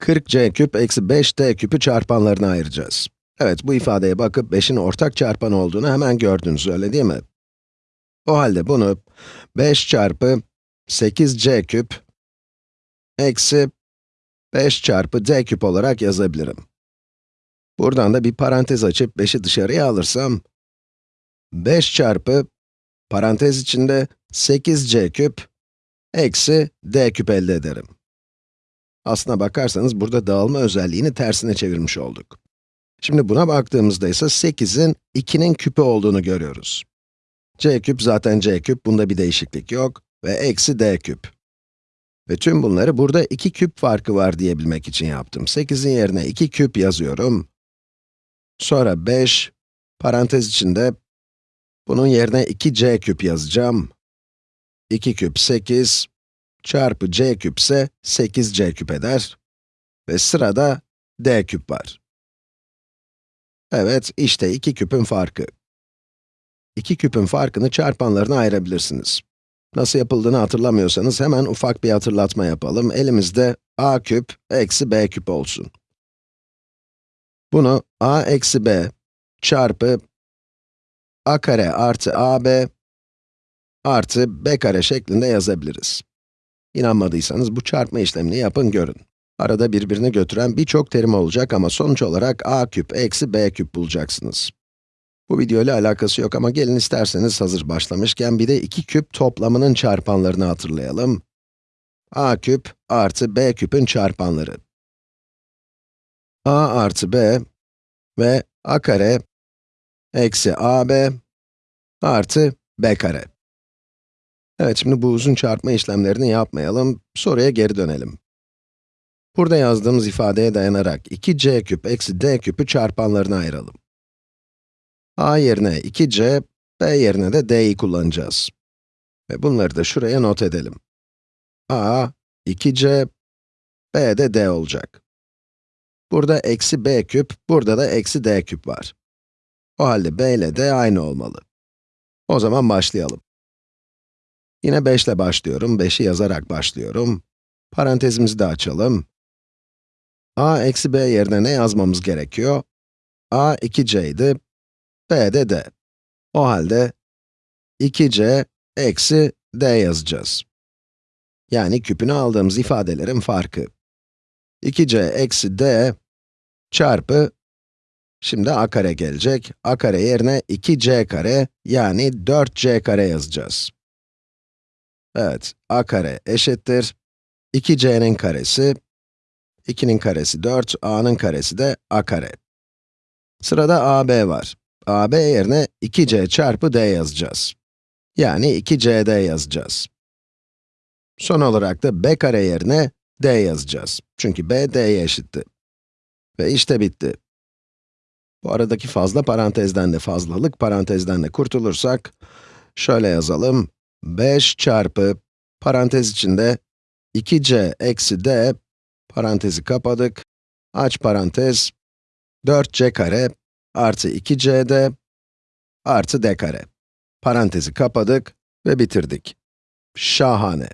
40c küp eksi 5d küpü çarpanlarına ayıracağız. Evet, bu ifadeye bakıp 5'in ortak çarpan olduğunu hemen gördünüz, öyle değil mi? O halde bunu 5 çarpı 8c küp eksi 5 çarpı d küp olarak yazabilirim. Buradan da bir parantez açıp 5'i dışarıya alırsam, 5 çarpı parantez içinde 8c küp eksi d küp elde ederim. Aslına bakarsanız burada dağılma özelliğini tersine çevirmiş olduk. Şimdi buna baktığımızda ise 8'in 2'nin küpü olduğunu görüyoruz. c küp zaten c küp, bunda bir değişiklik yok ve eksi d küp. Ve tüm bunları burada 2 küp farkı var diyebilmek için yaptım. 8'in yerine 2 küp yazıyorum. Sonra 5, parantez içinde, bunun yerine 2c küp yazacağım. 2 küp 8, çarpı c küp ise 8c küp eder. Ve sırada d küp var. Evet, işte iki küpün farkı. İki küpün farkını çarpanlarına ayırabilirsiniz. Nasıl yapıldığını hatırlamıyorsanız hemen ufak bir hatırlatma yapalım. Elimizde a küp eksi b küp olsun. Bunu a eksi b çarpı a kare artı ab artı b kare şeklinde yazabiliriz. İnanmadıysanız bu çarpma işlemini yapın görün. Arada birbirini götüren birçok terim olacak ama sonuç olarak a küp eksi b küp bulacaksınız. Bu video ile alakası yok ama gelin isterseniz hazır başlamışken bir de iki küp toplamının çarpanlarını hatırlayalım. a küp artı b küpün çarpanları. a artı b ve a kare eksi ab artı b kare. Evet, şimdi bu uzun çarpma işlemlerini yapmayalım, soruya geri dönelim. Burada yazdığımız ifadeye dayanarak 2c küp eksi d küpü çarpanlarına ayıralım. a yerine 2c, b yerine de d'yi kullanacağız. Ve bunları da şuraya not edelim. a, 2c, b de d olacak. Burada eksi b küp, burada da eksi d küp var. O halde b ile d aynı olmalı. O zaman başlayalım. Yine 5 ile başlıyorum, 5'i yazarak başlıyorum. Parantezimizi de açalım. a eksi b yerine ne yazmamız gerekiyor? a 2c idi, b de d. O halde 2c eksi d yazacağız. Yani küpünü aldığımız ifadelerin farkı. 2c eksi d çarpı, şimdi a kare gelecek. a kare yerine 2c kare, yani 4c kare yazacağız. Evet, a kare eşittir 2c'nin karesi, 2'nin karesi 4, a'nın karesi de a kare. Sırada ab var. ab yerine 2c çarpı d yazacağız. Yani 2cd yazacağız. Son olarak da b kare yerine d yazacağız. Çünkü b, d'ye eşitti. Ve işte bitti. Bu aradaki fazla parantezden de fazlalık parantezden de kurtulursak, şöyle yazalım. 5 çarpı, parantez içinde 2c eksi d, parantezi kapadık, aç parantez, 4c kare artı 2cd artı d kare. Parantezi kapadık ve bitirdik. Şahane.